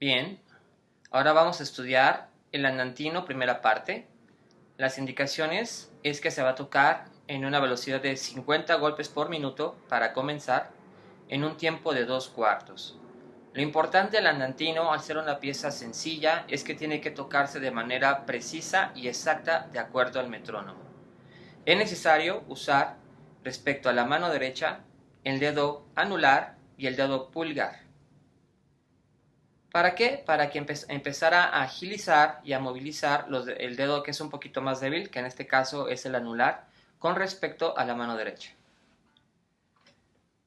Bien, ahora vamos a estudiar el andantino primera parte. Las indicaciones es que se va a tocar en una velocidad de 50 golpes por minuto para comenzar en un tiempo de dos cuartos. Lo importante del andantino, al ser una pieza sencilla, es que tiene que tocarse de manera precisa y exacta de acuerdo al metrónomo. Es necesario usar, respecto a la mano derecha, el dedo anular y el dedo pulgar. ¿Para qué? Para que empezara a agilizar y a movilizar el dedo que es un poquito más débil, que en este caso es el anular, con respecto a la mano derecha.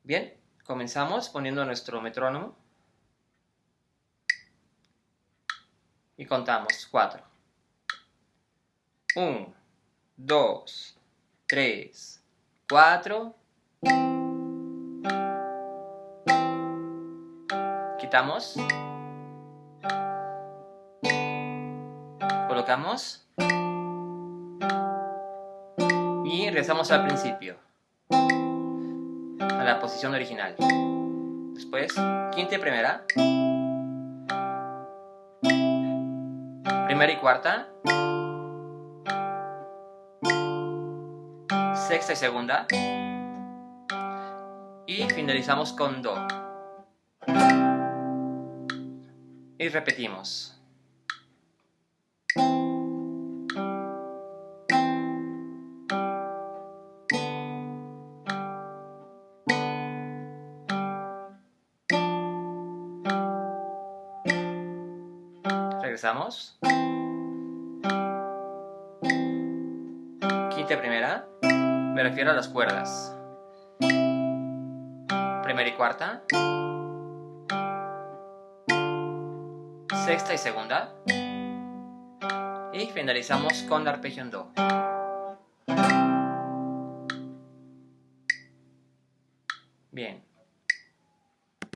Bien, comenzamos poniendo nuestro metrónomo. Y contamos 4. 1, 2, 3, 4. Quitamos. Colocamos y regresamos al principio, a la posición original. Después, quinta y primera, primera y cuarta, sexta y segunda, y finalizamos con do. Y repetimos. Regresamos. Quinta primera. Me refiero a las cuerdas. Primera y cuarta. Sexta y segunda. Y finalizamos con la arpegio en do. Bien.